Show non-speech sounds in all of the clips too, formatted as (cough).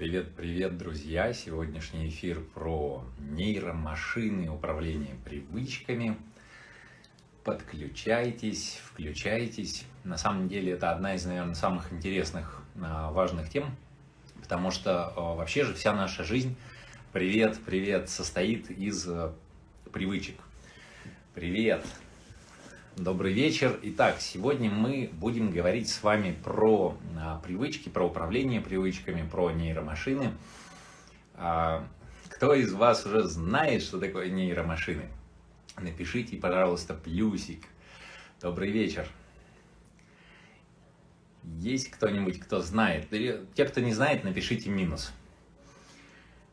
Привет, привет, друзья! Сегодняшний эфир про нейромашины, управление привычками. Подключайтесь, включайтесь. На самом деле это одна из, наверное, самых интересных, а, важных тем, потому что а, вообще же вся наша жизнь, привет, привет, состоит из а, привычек. Привет! Добрый вечер. Итак, сегодня мы будем говорить с вами про а, привычки, про управление привычками, про нейромашины. А, кто из вас уже знает, что такое нейромашины? Напишите, пожалуйста, плюсик. Добрый вечер. Есть кто-нибудь, кто знает? Те, кто не знает, напишите минус.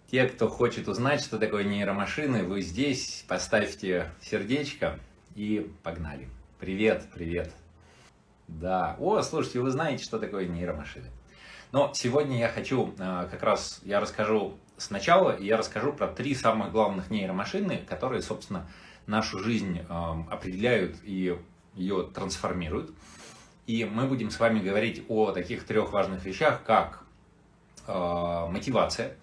Те, кто хочет узнать, что такое нейромашины, вы здесь, поставьте сердечко и погнали. Привет, привет. Да, о, слушайте, вы знаете, что такое нейромашины. Но сегодня я хочу, а, как раз, я расскажу сначала, я расскажу про три самых главных нейромашины, которые, собственно, нашу жизнь а, определяют и ее трансформируют. И мы будем с вами говорить о таких трех важных вещах, как э, мотивация,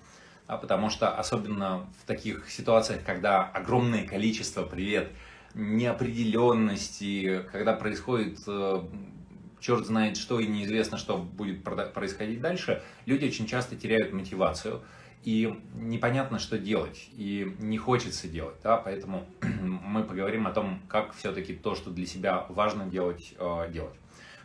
а потому что особенно в таких ситуациях, когда огромное количество, привет, неопределенности, когда происходит э, черт знает что и неизвестно, что будет происходить дальше, люди очень часто теряют мотивацию и непонятно, что делать, и не хочется делать, да, поэтому (clears throat) мы поговорим о том, как все-таки то, что для себя важно делать, э, делать.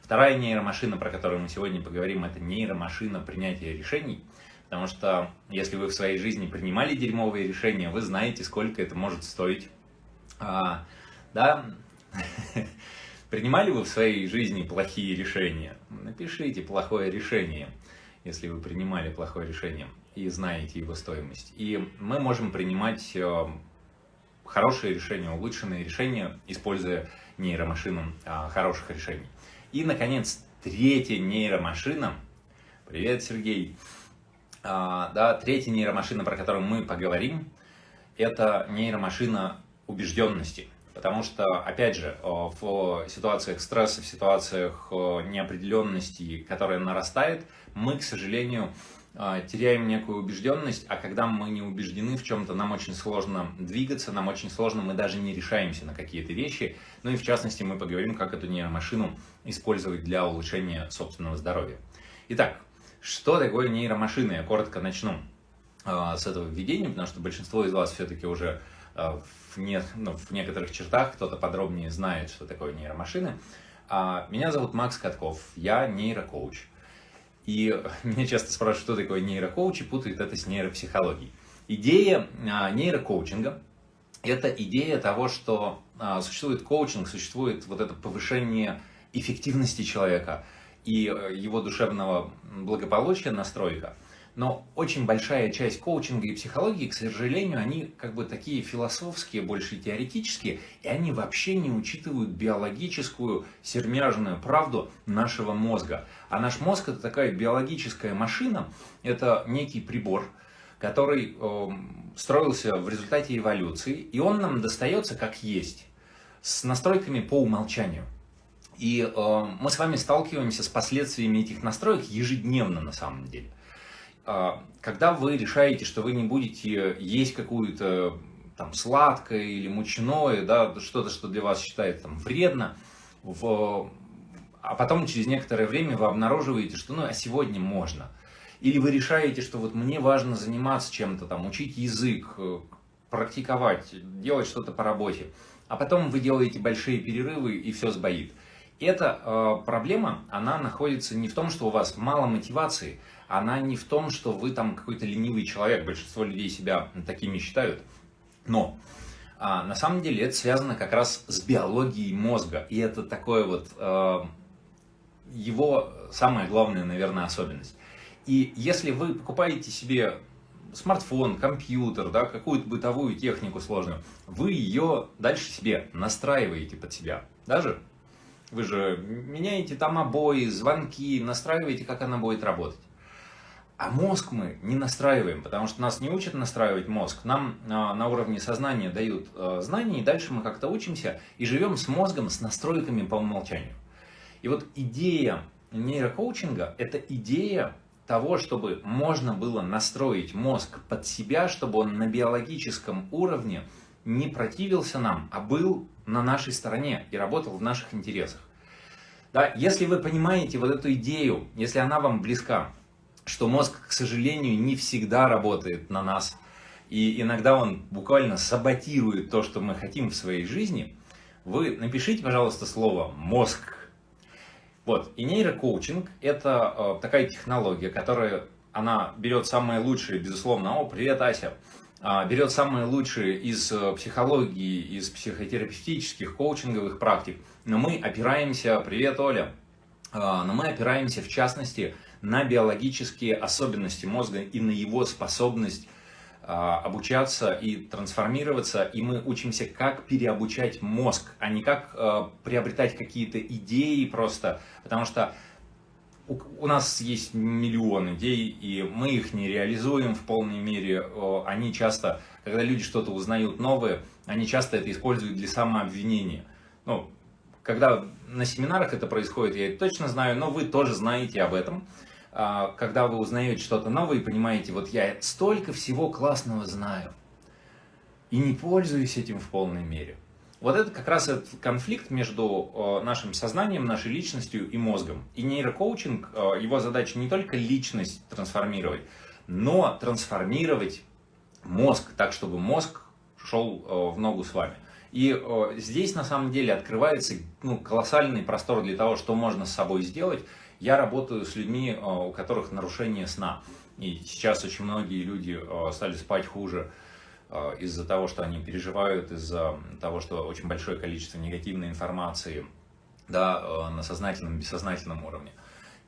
Вторая нейромашина, про которую мы сегодня поговорим, это нейромашина принятия решений, потому что если вы в своей жизни принимали дерьмовые решения, вы знаете, сколько это может стоить, а, да? (laughs) Принимали вы в своей жизни плохие решения? Напишите плохое решение, если вы принимали плохое решение и знаете его стоимость. И мы можем принимать э, хорошие решения, улучшенные решения, используя нейромашину а, хороших решений. И, наконец, третья нейромашина. Привет, Сергей. А, да, третья нейромашина, про которую мы поговорим, это нейромашина убежденности. Потому что, опять же, э, в ситуациях стресса, в ситуациях э, неопределенности, которая нарастает, мы, к сожалению, э, теряем некую убежденность, а когда мы не убеждены в чем-то, нам очень сложно двигаться, нам очень сложно, мы даже не решаемся на какие-то вещи. Ну и в частности мы поговорим, как эту нейромашину использовать для улучшения собственного здоровья. Итак, что такое нейромашина? Я коротко начну с этого введения, потому что большинство из вас все-таки уже в в, не, ну, в некоторых чертах кто-то подробнее знает, что такое нейромашины. А, меня зовут Макс Катков, я нейрокоуч. И (laughs) меня часто спрашивают, что такое нейрокоуч, и путают это с нейропсихологией. Идея а, нейрокоучинга – это идея того, что а, существует коучинг, существует вот это повышение эффективности человека и э, его душевного благополучия, настройка – но очень большая часть коучинга и психологии, к сожалению, они как бы такие философские, больше теоретические, и они вообще не учитывают биологическую сермяжную правду нашего мозга. А наш мозг это такая биологическая машина, это некий прибор, который э, строился в результате эволюции, и он нам достается как есть, с настройками по умолчанию. И э, мы с вами сталкиваемся с последствиями этих настроек ежедневно на самом деле. А, когда вы решаете, что вы не будете есть какую-то там сладкое или мучное, да, что-то, что для вас считается там вредно, в, а потом через некоторое время вы обнаруживаете, что ну а сегодня можно. Или вы решаете, что вот мне важно заниматься чем-то, там, учить язык, э, практиковать, делать что-то по работе. А потом вы делаете большие перерывы и все сбоит. Эта э, проблема, она находится не в том, что у вас мало мотивации, она не в том, что вы там какой-то ленивый человек, большинство людей себя такими считают, но а, на самом деле это связано как раз с биологией мозга, и это такое вот э, его самая главная, наверное, особенность. И если вы покупаете себе смартфон, компьютер, да, какую-то бытовую технику сложную, вы ее дальше себе настраиваете под себя. Даже вы же меняете там обои, звонки, настраиваете, как она будет работать. А мозг мы не настраиваем, потому что нас не учат настраивать мозг. Нам а, на уровне сознания дают а, знания, и дальше мы как-то учимся и живем с мозгом, с настройками по умолчанию. И вот идея нейрокоучинга – это идея того, чтобы можно было настроить мозг под себя, чтобы он на биологическом уровне не противился нам, а был на нашей стороне и работал в наших интересах. Да, если вы понимаете вот эту идею, если она вам близка, что мозг, к сожалению, не всегда работает на нас, и иногда он буквально саботирует то, что мы хотим в своей жизни, вы напишите, пожалуйста, слово «мозг». Вот, и нейрокоучинг – это э, такая технология, которая, она берет самое лучшее, безусловно, о, привет, Ася, э, берет самое лучшее из э, психологии, из психотерапевтических, коучинговых практик, но мы опираемся, привет, Оля, э, но мы опираемся, в частности, на биологические особенности мозга и на его способность а, обучаться и трансформироваться, и мы учимся, как переобучать мозг, а не как а, приобретать какие-то идеи просто, потому что у, нас есть миллион идей, и мы их не реализуем в полной мере. Они часто, когда люди что-то узнают новое, они часто это используют для самообвинения. Ну, когда на семинарах это происходит, я это точно знаю, но вы тоже знаете об этом. А, когда вы узнаете что-то новое и понимаете, вот я столько всего классного знаю и не пользуюсь этим в полной мере. Вот это как раз этот конфликт между нашим сознанием, нашей личностью и мозгом. И нейрокоучинг, его задача не только личность трансформировать, но трансформировать мозг так, чтобы мозг шел в ногу с вами. И здесь на самом деле открывается ну, колоссальный простор для того, что можно с собой сделать, я работаю с людьми, э, у которых нарушение сна. И сейчас очень многие люди э, стали спать хуже э, из-за того, что они переживают, из-за того, что очень большое количество негативной информации да, на сознательном, бессознательном уровне.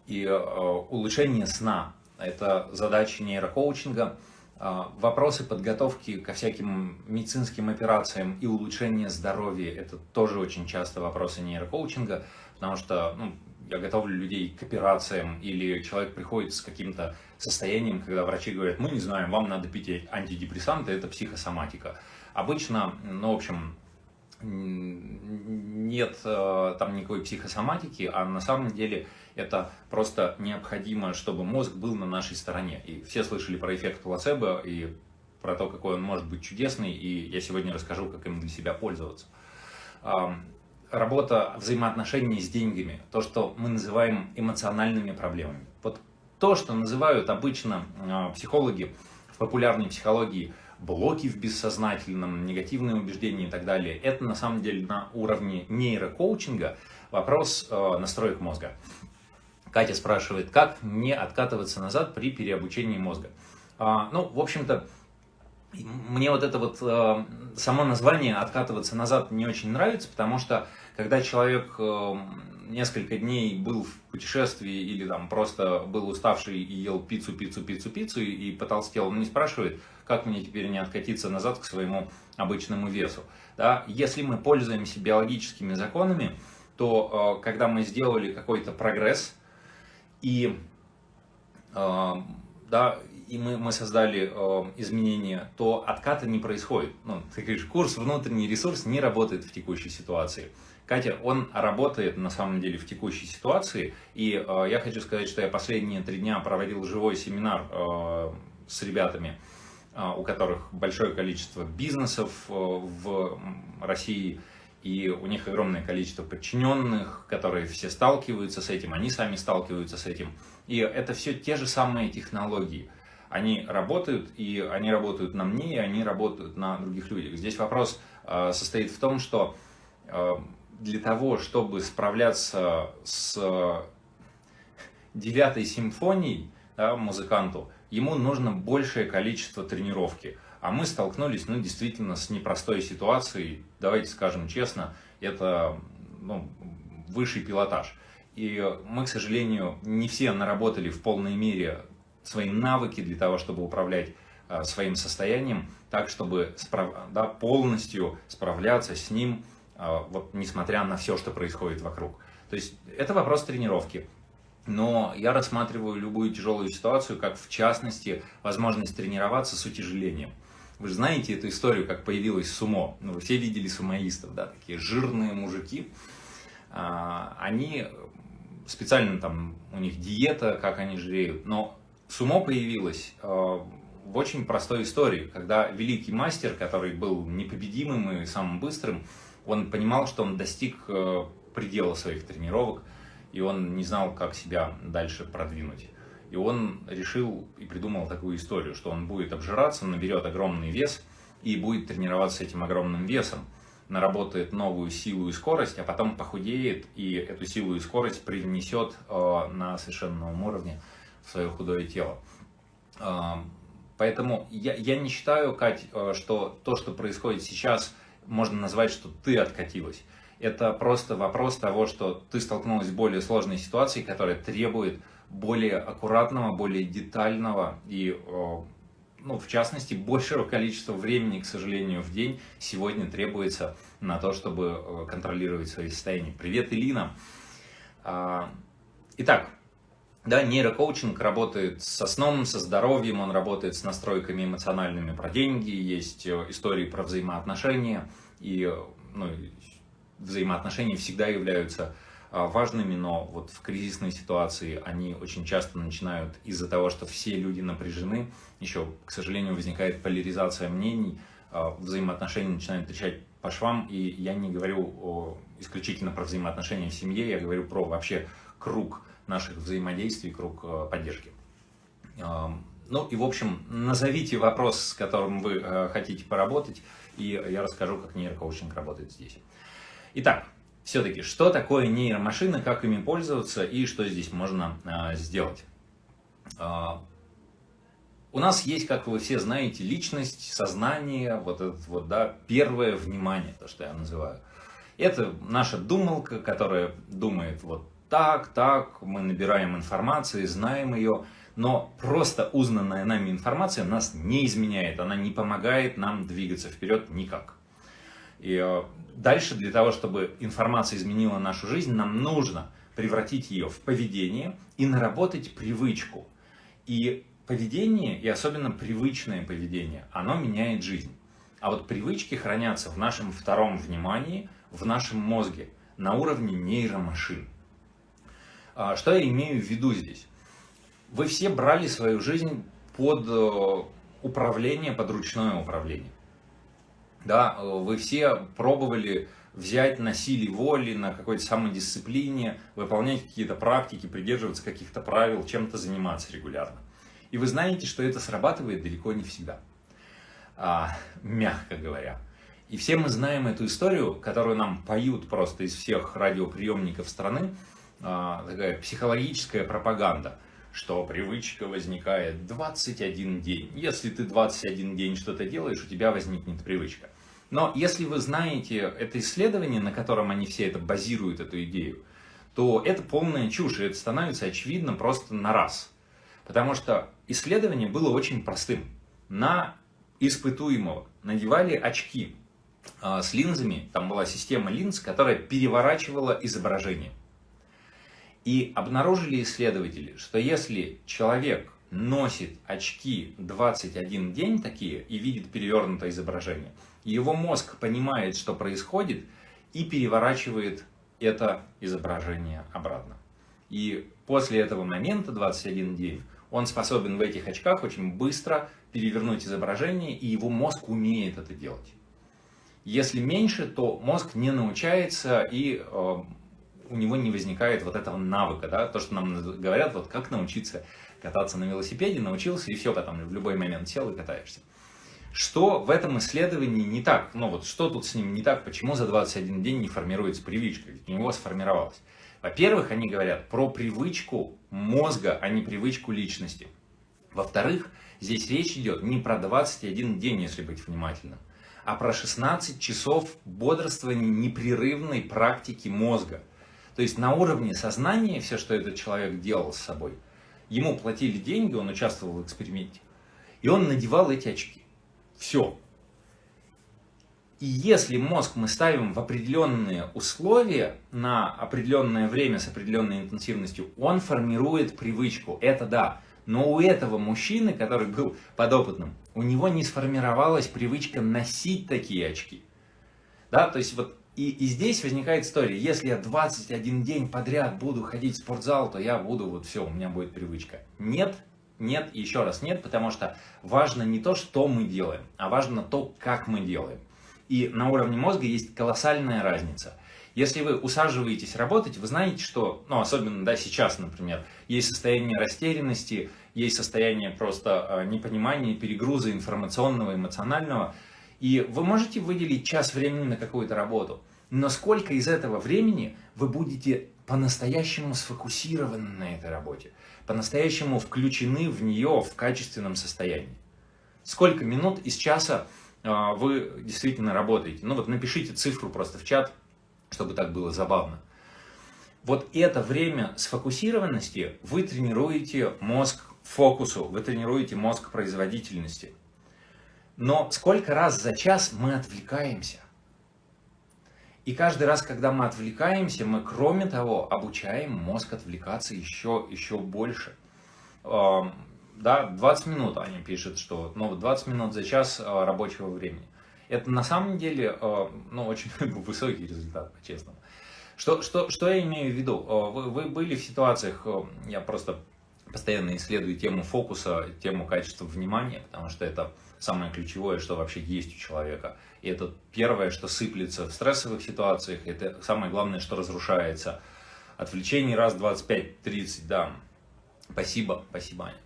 И улучшение сна – это задача нейрокоучинга, Вопросы подготовки ко всяким медицинским операциям и улучшение здоровья – это тоже очень часто вопросы нейрокоучинга, потому что ну, я готовлю людей к операциям, или человек приходит с каким-то состоянием, когда врачи говорят, мы не знаем, вам надо пить антидепрессанты, это психосоматика. Обычно, ну, в общем, нет э, там никакой психосоматики, а на самом деле это просто необходимо, чтобы мозг был на нашей стороне. И все слышали про эффект плацебо и про то, какой он может быть чудесный, и я сегодня расскажу, как им для себя пользоваться работа взаимоотношений с деньгами, то, что мы называем эмоциональными проблемами. Вот то, что называют обычно а, психологи в популярной психологии блоки в бессознательном, негативные убеждения и так далее, это на самом деле на уровне нейрокоучинга вопрос а, настроек мозга. Катя спрашивает, как не откатываться назад при переобучении мозга. А, ну, в общем-то, мне вот это вот само название «откатываться назад» не очень нравится, потому что когда человек эм, несколько дней был в путешествии или там просто был уставший и ел пиццу, пиццу, пиццу, пиццу и потолстел, он не спрашивает, как мне теперь не откатиться назад к своему обычному весу. Да? Если мы пользуемся биологическими законами, то э, когда мы сделали какой-то прогресс и, э, да, и мы, мы создали э, изменения, то отката не происходит. Ну, ты говоришь, курс внутренний ресурс не работает в текущей ситуации. Катя, он работает на самом деле в текущей ситуации, и э, я хочу сказать, что я последние три дня проводил живой семинар э, с ребятами, э, у которых большое количество бизнесов э, в России, и у них огромное количество подчиненных, которые все сталкиваются с этим, они сами сталкиваются с этим. И это все те же самые технологии. Они работают, и они работают на мне, и они работают на других людях. Здесь вопрос э, состоит в том, что э, для того, чтобы справляться с девятой симфонией да, музыканту, ему нужно большее количество тренировки. А мы столкнулись, ну, действительно, с непростой ситуацией, давайте скажем честно, это ну, высший пилотаж. И мы, к сожалению, не все наработали в полной мере свои навыки для того, чтобы управлять э, своим состоянием, так, чтобы справ... да, полностью справляться с ним вот несмотря на все, что происходит вокруг. То есть это вопрос тренировки. Но я рассматриваю любую тяжелую ситуацию, как в частности возможность тренироваться с утяжелением. Вы же знаете эту историю, как появилась сумо. Ну, вы все видели сумоистов, да, такие жирные мужики. А, они специально там, у них диета, как они жиреют, но сумо появилось э, в очень простой истории, когда великий мастер, который был непобедимым и самым быстрым, он понимал, что он достиг э, предела своих тренировок, и он не знал, как себя дальше продвинуть. И он решил и придумал такую историю, что он будет обжираться, наберет огромный вес и будет тренироваться этим огромным весом, наработает новую силу и скорость, а потом похудеет и эту силу и скорость привнесет э, на совершенно новом уровне в свое худое тело. Э, поэтому я, я не считаю, Кать, что то, что происходит сейчас, можно назвать, что ты откатилась. Это просто вопрос того, что ты столкнулась с более сложной ситуацией, которая требует более аккуратного, более детального и, ну, в частности, большего количества времени, к сожалению, в день сегодня требуется на то, чтобы контролировать свои состояния. Привет, Илина! А, итак, да, нейрокоучинг работает со сном, со здоровьем, он работает с настройками эмоциональными про деньги, есть э, истории про взаимоотношения, и ну, взаимоотношения всегда являются а, важными, но вот в кризисной ситуации они очень часто начинают из-за того, что все люди напряжены, еще, к сожалению, возникает поляризация мнений, а, взаимоотношения начинают трещать по швам, и я не говорю о, исключительно про взаимоотношения в семье, я говорю про вообще круг наших взаимодействий, круг а, поддержки. Ну и, в общем, назовите вопрос, с которым вы хотите поработать, и я расскажу, как нейрокоучинг работает здесь. Итак, все-таки, что такое нейромашины, как ими пользоваться и что здесь можно а, сделать. У нас есть, как вы все знаете, личность, сознание, вот это вот, да, первое внимание, то, что я называю. Это наша думалка, которая думает вот так, так, мы набираем информацию, знаем ее, но просто узнанная нами информация нас не изменяет, она не помогает нам двигаться вперед никак. И э, дальше для того, чтобы информация изменила нашу жизнь, нам нужно превратить ее в поведение и наработать привычку. И поведение, и особенно привычное поведение, оно меняет жизнь. А вот привычки хранятся в нашем втором внимании, в нашем мозге, на уровне нейромашин. А, что я имею в виду здесь? Вы все брали свою жизнь под э, управление, под ручное управление. Да, э, вы все пробовали взять на силе воли, на какой-то самодисциплине, выполнять какие-то практики, придерживаться каких-то правил, чем-то заниматься регулярно. И вы знаете, что это срабатывает далеко не всегда, а, мягко говоря. И все мы знаем эту историю, которую нам поют просто из всех радиоприемников страны, такая психологическая пропаганда – что привычка возникает 21 день. Если ты 21 день что-то делаешь, у тебя возникнет привычка. Но если вы знаете это исследование, на котором они все это базируют, эту идею, то это полная чушь, и это становится очевидно просто на раз. Потому что исследование было очень простым. На испытуемого надевали очки а, с линзами, там была система линз, которая переворачивала изображение. И обнаружили исследователи, что если человек носит очки 21 день такие и видит перевернутое изображение, его мозг понимает, что происходит, и переворачивает это изображение обратно. И после этого момента, 21 день, он способен в этих очках очень быстро перевернуть изображение, и его мозг умеет это делать. Если меньше, то мозг не научается и э, у него не возникает вот этого навыка, да, то, что нам говорят, вот как научиться кататься на велосипеде, научился и все, потом в любой момент сел и катаешься. Что в этом исследовании не так? Ну вот что тут с ним не так? Почему за 21 день не формируется привычка? Ведь у него сформировалась. Во-первых, они говорят про привычку мозга, а не привычку личности. Во-вторых, здесь речь идет не про 21 день, если быть внимательным, а про 16 часов бодрствования непрерывной практики мозга. То есть на уровне сознания все, что этот человек делал с собой, ему платили деньги, он участвовал в эксперименте, и он надевал эти очки. Все. И если мозг мы ставим в определенные условия на определенное время с определенной интенсивностью, он формирует привычку. Это да. Но у этого мужчины, который был подопытным, у него не сформировалась привычка носить такие очки. Да, то есть вот и, и здесь возникает история, если я 21 день подряд буду ходить в спортзал, то я буду, вот все, у меня будет привычка. Нет, нет и еще раз нет, потому что важно не то, что мы делаем, а важно то, как мы делаем. И на уровне мозга есть колоссальная разница. Если вы усаживаетесь работать, вы знаете, что, ну, особенно, да, сейчас, например, есть состояние растерянности, есть состояние просто э, непонимания, перегруза информационного, эмоционального, и вы можете выделить час времени на какую-то работу, но сколько из этого времени вы будете по-настоящему сфокусированы на этой работе, по-настоящему включены в нее в качественном состоянии. Сколько минут из часа э, вы действительно работаете? Ну вот напишите цифру просто в чат, чтобы так было забавно. Вот это время сфокусированности вы тренируете мозг фокусу, вы тренируете мозг производительности. Но сколько раз за час мы отвлекаемся? И каждый раз, когда мы отвлекаемся, мы, кроме того, обучаем мозг отвлекаться еще, еще больше. Да, 20 минут, они пишут, что ну, 20 минут за час а, рабочего времени. Это на самом деле э, ну, очень (laughs) высокий результат, по-честному. Что, что, что я имею в виду? Э, вы, вы были в ситуациях, я просто постоянно исследую тему фокуса, тему качества внимания, потому что это самое ключевое, что вообще есть у человека. И это первое, что сыплется в стрессовых ситуациях, это самое главное, что разрушается. Отвлечений раз 25-30, да. Спасибо, спасибо, Аня.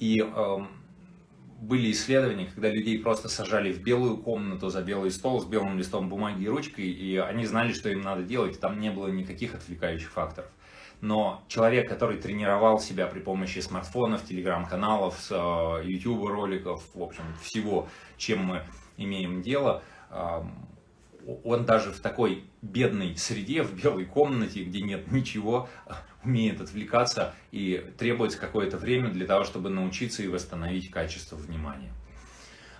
И эм, были исследования, когда людей просто сажали в белую комнату за белый стол с белым листом бумаги и ручкой, и они знали, что им надо делать, там не было никаких отвлекающих факторов. Но человек, который тренировал себя при помощи смартфонов, телеграм-каналов, YouTube роликов, в общем, всего, чем мы имеем дело, он даже в такой бедной среде, в белой комнате, где нет ничего, (laughs) умеет отвлекаться и требуется какое-то время для того, чтобы научиться и восстановить качество внимания.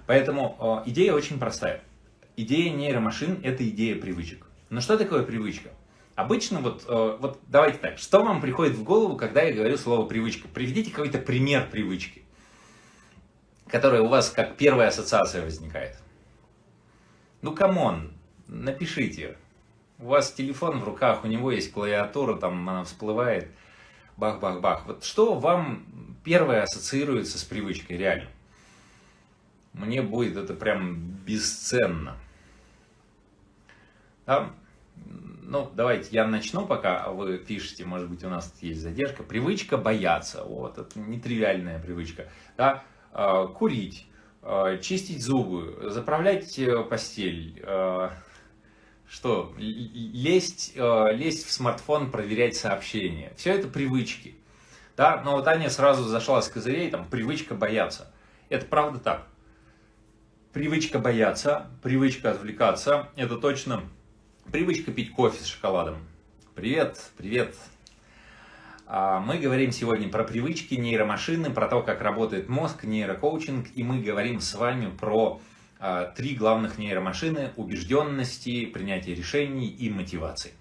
Поэтому э, идея очень простая. Идея нейромашин – это идея привычек. Но что такое привычка? Обычно вот, э, вот давайте так, что вам приходит в голову, когда я говорю слово привычка? Приведите какой-то пример привычки, которая у вас как первая ассоциация возникает. Ну, come on, напишите. У вас телефон в руках, у него есть клавиатура, там она всплывает, бах-бах-бах. Вот что вам первое ассоциируется с привычкой, реально? Мне будет это прям бесценно. Да? Ну, давайте я начну, пока вы пишете, может быть, у нас есть задержка. Привычка бояться, вот, это нетривиальная привычка. Да? А, курить, а, чистить зубы, заправлять э, постель, а, что? Лезть, э, лезть в смартфон, проверять сообщения. Все это привычки. Да? Но вот Аня сразу зашла с козырей, там, привычка бояться. Это правда так. Привычка бояться, привычка отвлекаться, это точно привычка пить кофе с шоколадом. Привет, привет. А, мы говорим сегодня про привычки, нейромашины, про то, как работает мозг, нейрокоучинг, и мы говорим с вами про а, три главных нейромашины – убежденности, принятия решений и мотивации.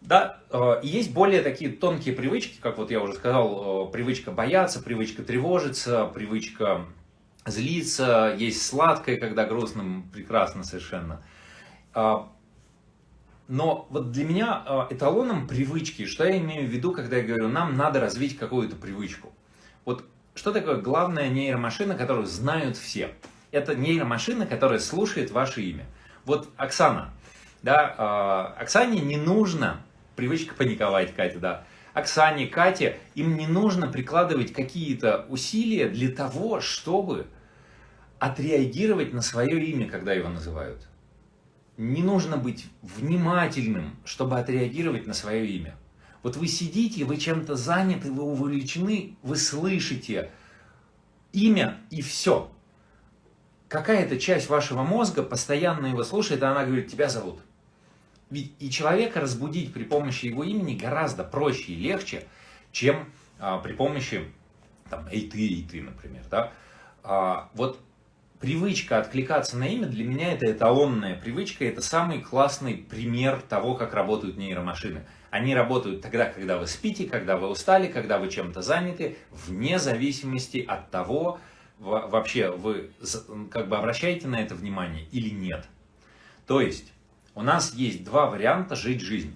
Да, а, есть более такие тонкие привычки, как вот я уже сказал, а, привычка бояться, привычка тревожиться, привычка злиться, есть сладкое, когда грустным, прекрасно совершенно. Но вот для меня эталоном привычки, что я имею в виду, когда я говорю, нам надо развить какую-то привычку. Вот что такое главная нейромашина, которую знают все – это нейромашина, которая слушает ваше имя. Вот Оксана, да, э, Оксане не нужно, привычка паниковать, Катя, да, Оксане, Кате, им не нужно прикладывать какие-то усилия для того, чтобы отреагировать на свое имя, когда его называют. Не нужно быть внимательным, чтобы отреагировать на свое имя. Вот вы сидите, вы чем-то заняты, вы увлечены, вы слышите имя и все какая-то часть вашего мозга постоянно его слушает, и она говорит, тебя зовут. Ведь и человека разбудить при помощи его имени гораздо проще и легче, чем а, при помощи, там, эй ты, эй ты, например, да. А, вот привычка откликаться на имя для меня это эталонная привычка, это самый классный пример того, как работают нейромашины. Они работают тогда, когда вы спите, когда вы устали, когда вы чем-то заняты, вне зависимости от того, вообще вы как бы обращаете на это внимание или нет. То есть у нас есть два варианта жить жизнь.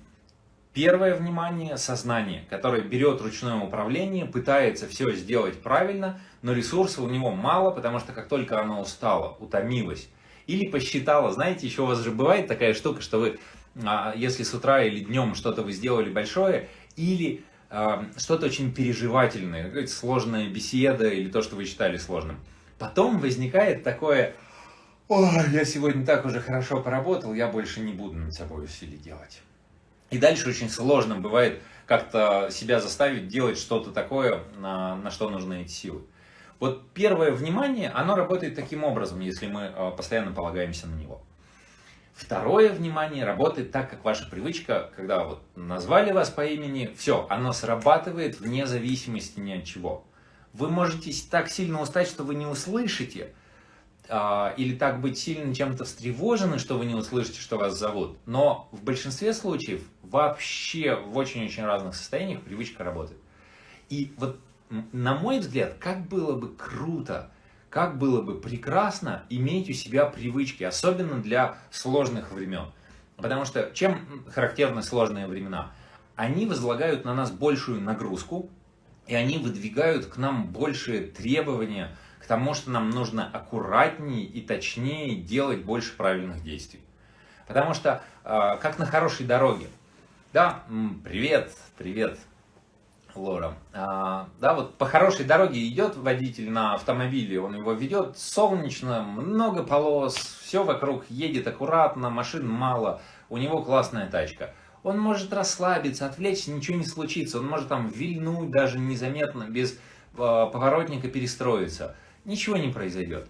Первое внимание – сознание, которое берет ручное управление, пытается все сделать правильно, но ресурса у него мало, потому что как только оно устало, утомилось, или посчитала, знаете, еще у вас же бывает такая штука, что вы, а, если с утра или днем что-то вы сделали большое, или а, что-то очень переживательное, сложная беседа или то, что вы считали сложным, потом возникает такое, ой, я сегодня так уже хорошо поработал, я больше не буду над собой усилий делать. И дальше очень сложно бывает как-то себя заставить делать что-то такое, на, на что нужны эти силы. Вот первое внимание, оно работает таким образом, если мы а, постоянно полагаемся на него. Второе внимание работает так, как ваша привычка, когда вот назвали вас по имени, все, оно срабатывает вне зависимости ни от чего. Вы можете так сильно устать, что вы не услышите, или так быть сильно чем-то встревожены, что вы не услышите, что вас зовут. Но в большинстве случаев вообще в очень-очень разных состояниях привычка работает. И вот на мой взгляд, как было бы круто, как было бы прекрасно иметь у себя привычки, особенно для сложных времен. Потому что чем характерны сложные времена? Они возлагают на нас большую нагрузку, и они выдвигают к нам большие требования – тому, что нам нужно аккуратнее и точнее делать больше правильных действий. Потому что, а, как на хорошей дороге, да, привет, привет, Лора. А, да, вот по хорошей дороге идет водитель на автомобиле, он его ведет солнечно, много полос, все вокруг едет аккуратно, машин мало, у него классная тачка. Он может расслабиться, отвлечься, ничего не случится, он может там вильнуть даже незаметно, без э, поворотника перестроиться ничего не произойдет.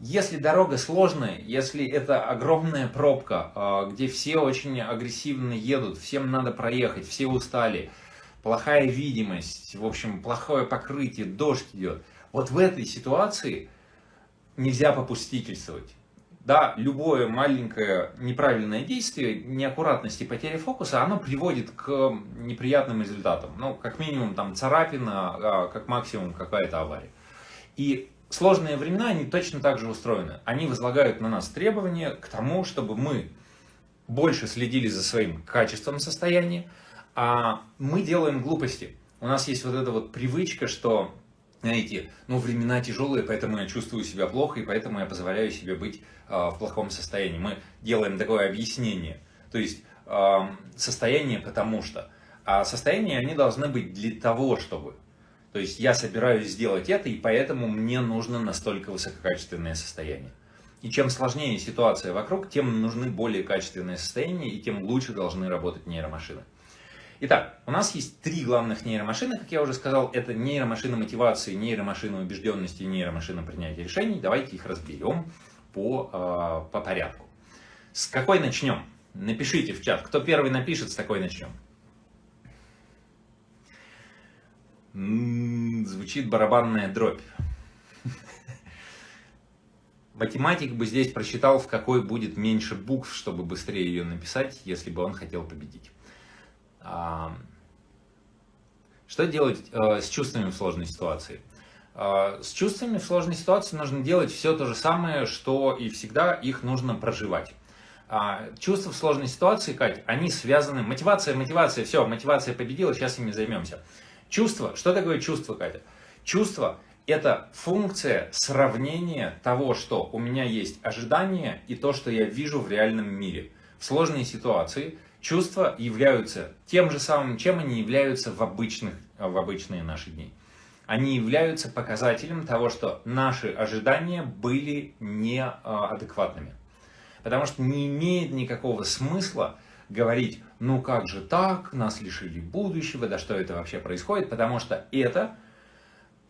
Если дорога сложная, если это огромная пробка, а, где все очень агрессивно едут, всем надо проехать, все устали, плохая видимость, в общем, плохое покрытие, дождь идет. Вот в этой ситуации нельзя попустительствовать. Да, любое маленькое неправильное действие, неаккуратность и потеря фокуса, оно приводит к неприятным результатам. Ну, как минимум, там царапина, а как максимум какая-то авария. И сложные времена, они точно так же устроены. Они возлагают на нас требования к тому, чтобы мы больше следили за своим качеством состояния, а мы делаем глупости. У нас есть вот эта вот привычка, что, знаете, ну времена тяжелые, поэтому я чувствую себя плохо, и поэтому я позволяю себе быть э, в плохом состоянии. Мы делаем такое объяснение, то есть э, состояние потому что. А состояния, они должны быть для того, чтобы. То есть я собираюсь сделать это, и поэтому мне нужно настолько высококачественное состояние. И чем сложнее ситуация вокруг, тем нужны более качественные состояния, и тем лучше должны работать нейромашины. Итак, у нас есть три главных нейромашины, как я уже сказал. Это нейромашина мотивации, нейромашина убежденности и нейромашина принятия решений. Давайте их разберем по, э, по порядку. С какой начнем? Напишите в чат. Кто первый напишет, с такой начнем. Звучит барабанная дробь. Математик бы здесь просчитал, в какой будет меньше букв, чтобы быстрее ее написать, если бы он хотел победить. А, что делать э, с чувствами в сложной ситуации? А, с чувствами в сложной ситуации нужно делать все то же самое, что и всегда, их нужно проживать. А, чувства в сложной ситуации, Кать, они связаны... Мотивация, мотивация, все, мотивация победила, сейчас ими займемся. Чувство, что такое чувство, Катя? Чувство – это функция сравнения того, что у меня есть ожидание и то, что я вижу в реальном мире. В сложной ситуации чувства являются тем же самым, чем они являются в, обычных, в обычные наши дни. Они являются показателем того, что наши ожидания были неадекватными. Потому что не имеет никакого смысла говорить, ну как же так, нас лишили будущего, да что это вообще происходит, потому что это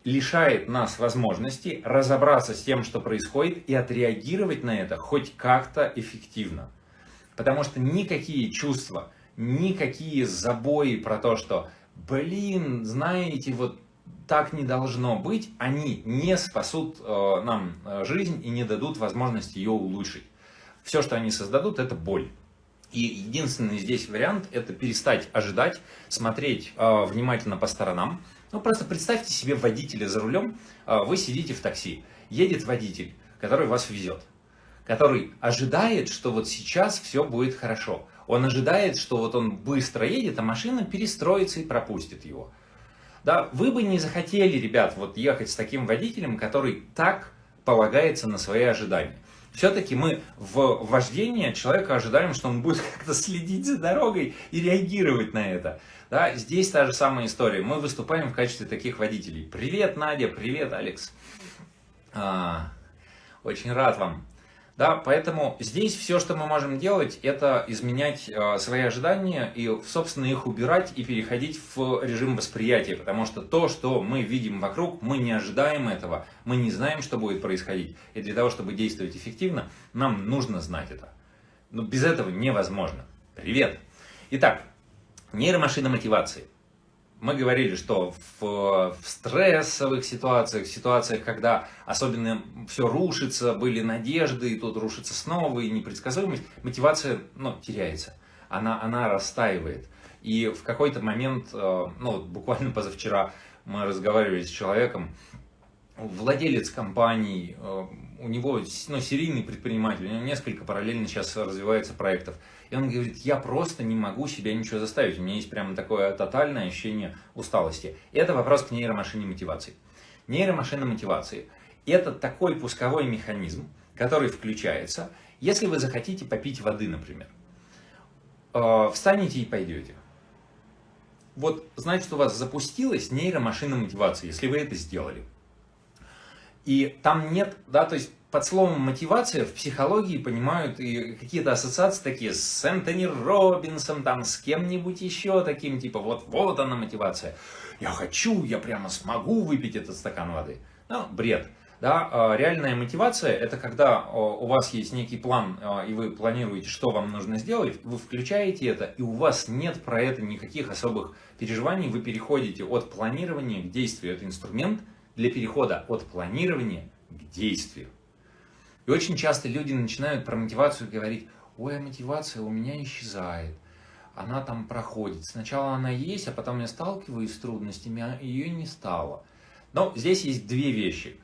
лишает нас возможности разобраться с тем, что происходит, и отреагировать на это хоть как-то эффективно. Потому что никакие чувства, никакие забои про то, что, блин, знаете, вот так не должно быть, они не спасут э, нам э, жизнь и не дадут возможности ее улучшить. Все, что они создадут, это боль. И единственный здесь вариант – это перестать ожидать, смотреть э, внимательно по сторонам. Ну, просто представьте себе водителя за рулем, э, вы сидите в такси, едет водитель, который вас везет, который ожидает, что вот сейчас все будет хорошо. Он ожидает, что вот он быстро едет, а машина перестроится и пропустит его. Да, вы бы не захотели, ребят, вот ехать с таким водителем, который так полагается на свои ожидания. Все-таки мы в вождении человека ожидаем, что он будет (laughs) как-то следить за дорогой и реагировать на это. Да, здесь та же самая история. Мы выступаем в качестве таких водителей. Привет, Надя, привет, Алекс. А, очень рад вам. Да, поэтому здесь все, что мы можем делать, это изменять э, свои ожидания и, собственно, их убирать и переходить в режим восприятия, потому что то, что мы видим вокруг, мы не ожидаем этого, мы не знаем, что будет происходить. И для того, чтобы действовать эффективно, нам нужно знать это. Но без этого невозможно. Привет! Итак, нейромашина мотивации мы говорили, что в, в стрессовых ситуациях, в ситуациях, когда особенно все рушится, были надежды, и тут рушится снова, и непредсказуемость, мотивация ну, теряется, она, она растаивает. И в какой-то момент, э, ну, буквально (laughs) позавчера мы разговаривали с человеком, владелец компании, э, у него ну, серийный предприниматель, у него несколько параллельно сейчас развивается проектов. И он говорит, я просто не могу себя ничего заставить. У меня есть прямо такое тотальное ощущение усталости. Это вопрос к нейромашине мотивации. Нейромашина мотивации – это такой пусковой механизм, который включается, если вы захотите попить воды, например. Э, встанете и пойдете. Вот значит, у вас запустилась нейромашина мотивации, если вы это сделали. И там нет, да, то есть под словом мотивация в психологии понимают и какие-то ассоциации такие с Энтони Робинсом, там, с кем-нибудь еще таким, типа, вот, вот она мотивация. Я хочу, я прямо смогу выпить этот стакан воды. Ну, бред. Да, а, реальная мотивация – это когда а, у вас есть некий план, а, и вы планируете, что вам нужно сделать, вы включаете это, и у вас нет про это никаких особых переживаний, вы переходите от планирования к действию. Это инструмент для перехода от планирования к действию. И очень часто люди начинают про мотивацию говорить, ой, а мотивация у меня исчезает, она там проходит. Сначала она есть, а потом я сталкиваюсь с трудностями, а ее не стало. Но здесь есть две вещи.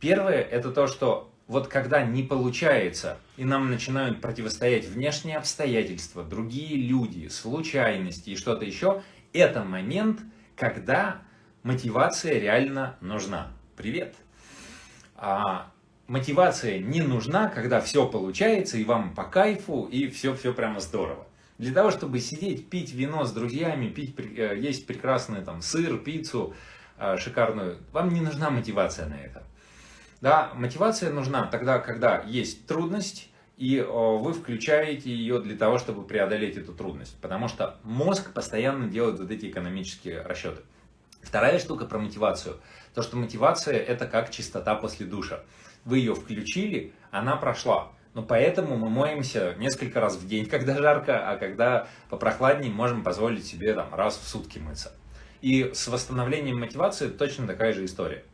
Первое, это то, что вот когда не получается, и нам начинают противостоять внешние обстоятельства, другие люди, случайности и что-то еще, это момент, когда мотивация реально нужна. Привет! А мотивация не нужна, когда все получается, и вам по кайфу, и все-все прямо здорово. Для того, чтобы сидеть, пить вино с друзьями, пить, э, есть прекрасный там сыр, пиццу э, шикарную, вам не нужна мотивация на это. Да, мотивация нужна тогда, когда есть трудность, и вы включаете ее для того, чтобы преодолеть эту трудность. Потому что мозг постоянно делает вот эти экономические расчеты. Вторая штука про мотивацию. То, что мотивация это как чистота после душа вы ее включили, она прошла. Но поэтому мы моемся несколько раз в день, (laughs) когда жарко, а когда попрохладнее, можем позволить себе там, раз в сутки мыться. И с восстановлением мотивации точно такая же история.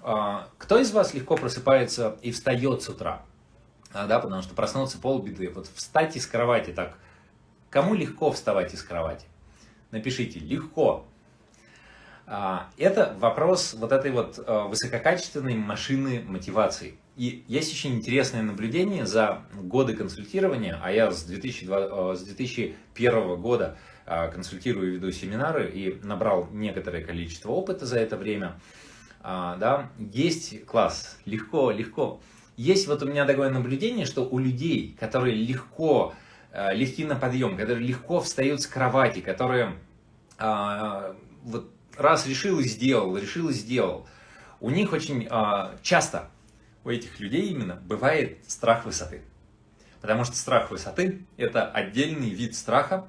А, кто из вас легко просыпается и встает с утра? А, да, потому что проснуться полбеды. Вот встать из кровати так. Кому легко вставать из кровати? Напишите «легко». А, это вопрос вот этой вот а, высококачественной машины мотивации. И есть очень интересное наблюдение за годы консультирования, а я с, 2002, а, с 2001 года консультирую и веду семинары и набрал некоторое количество опыта за это время. Да, есть класс, легко, легко. Есть вот у меня такое наблюдение, что у людей, которые легко, легки на подъем, которые легко встают с кровати, которые вот раз решил и сделал, решил и сделал. У них очень а, часто, у этих людей именно, бывает страх высоты. Потому что страх высоты – это отдельный вид страха,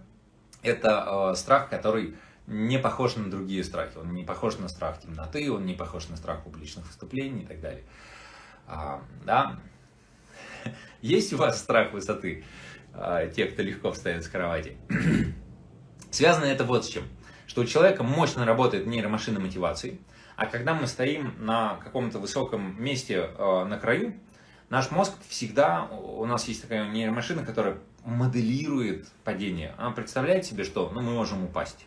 это а, страх, который не похож на другие страхи. Он не похож на страх темноты, он не похож на страх публичных выступлений и так далее. А, да. (laughs) Есть у вас страх высоты, а, те, кто легко встает с кровати? (clears throat) Связано это вот с чем что у человека мощно работает нейромашина мотивации, а когда мы стоим на каком-то высоком месте э, на краю, наш мозг всегда, у нас есть такая нейромашина, которая моделирует падение. Она представляет себе, что ну, мы можем упасть.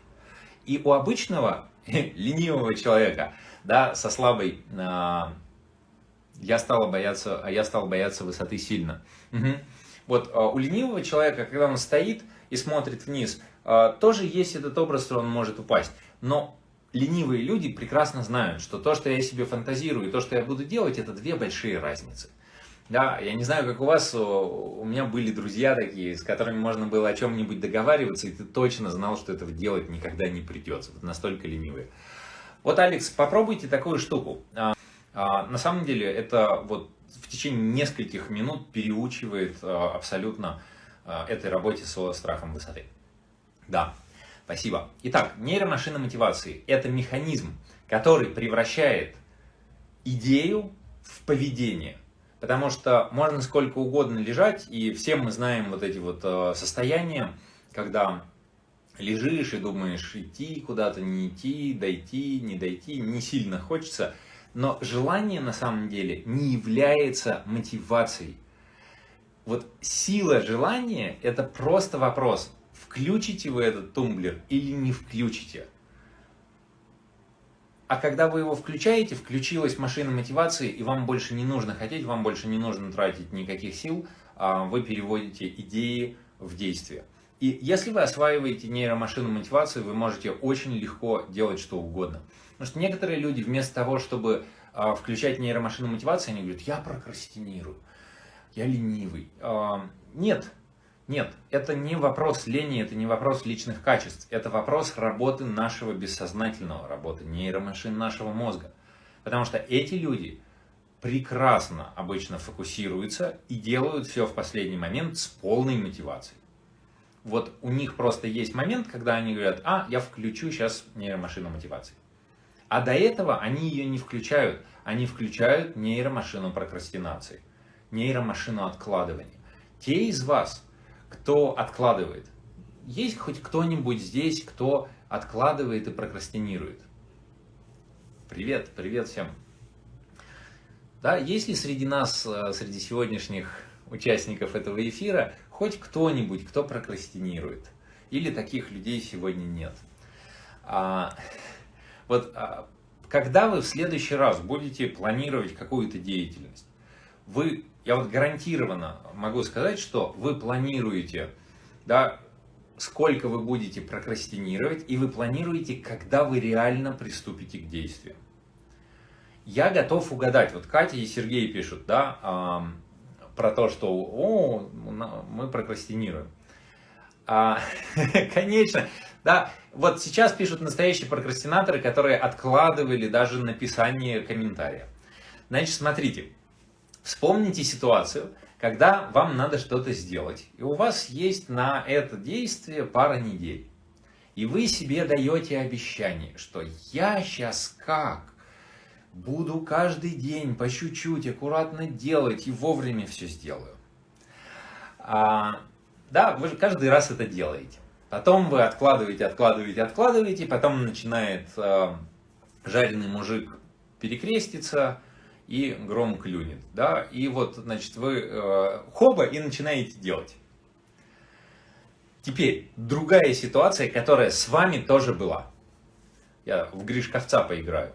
И у обычного (laughs) ленивого человека, да, со слабой, э, я стал бояться, а я стал бояться высоты сильно. Угу. Вот у ленивого человека, когда он стоит и смотрит вниз, тоже есть этот образ, что он может упасть. Но ленивые люди прекрасно знают, что то, что я себе фантазирую, и то, что я буду делать, это две большие разницы. Да, я не знаю, как у вас, у меня были друзья такие, с которыми можно было о чем-нибудь договариваться, и ты точно знал, что этого делать никогда не придется. Вот настолько ленивые. Вот, Алекс, попробуйте такую штуку. А, а, на самом деле, это вот в течение нескольких минут переучивает а, абсолютно этой работе со страхом высоты. Да, спасибо. Итак, нейромашина мотивации – это механизм, который превращает идею в поведение. Потому что можно сколько угодно лежать, и все мы знаем вот эти вот э, состояния, когда лежишь и думаешь, идти куда-то, не идти, дойти, не дойти, не сильно хочется. Но желание на самом деле не является мотивацией. Вот сила желания – это просто вопрос, включите вы этот тумблер или не включите. А когда вы его включаете, включилась машина мотивации, и вам больше не нужно хотеть, вам больше не нужно тратить никаких сил, а вы переводите идеи в действие. И если вы осваиваете нейромашину мотивации, вы можете очень легко делать что угодно. Потому что некоторые люди вместо того, чтобы а, включать нейромашину мотивации, они говорят, я прокрастинирую, я ленивый. А, нет, нет, это не вопрос лени, это не вопрос личных качеств, это вопрос работы нашего бессознательного, работы нейромашин нашего мозга. Потому что эти люди прекрасно обычно фокусируются и делают все в последний момент с полной мотивацией. Вот у них просто есть момент, когда они говорят, а, я включу сейчас нейромашину мотивации. А до этого они ее не включают, они включают нейромашину прокрастинации, нейромашину откладывания. Те из вас, кто откладывает. Есть хоть кто-нибудь здесь, кто откладывает и прокрастинирует? Привет, привет всем. Да, есть ли среди нас, э, среди сегодняшних участников этого эфира, хоть кто-нибудь, кто прокрастинирует? Или таких людей сегодня нет? А, вот а, когда вы в следующий раз будете планировать какую-то деятельность, вы я вот гарантированно могу сказать, что вы планируете, да, сколько вы будете прокрастинировать, и вы планируете, когда вы реально приступите к действию. Я готов угадать. Вот Катя и Сергей пишут, да, про то, что о, мы прокрастинируем. А, (laughs) конечно, да, вот сейчас пишут настоящие прокрастинаторы, которые откладывали даже написание комментария. Значит, смотрите, Вспомните ситуацию, когда вам надо что-то сделать, и у вас есть на это действие пара недель. И вы себе даете обещание, что я сейчас как буду каждый день по чуть-чуть аккуратно делать и вовремя все сделаю. А, да, вы же каждый раз это делаете. Потом вы откладываете, откладываете, откладываете, потом начинает э, жареный мужик перекреститься, и гром клюнет. Да? И вот, значит, вы э, хоба и начинаете делать. Теперь, другая ситуация, которая с вами тоже была. Я в Гришковца поиграю.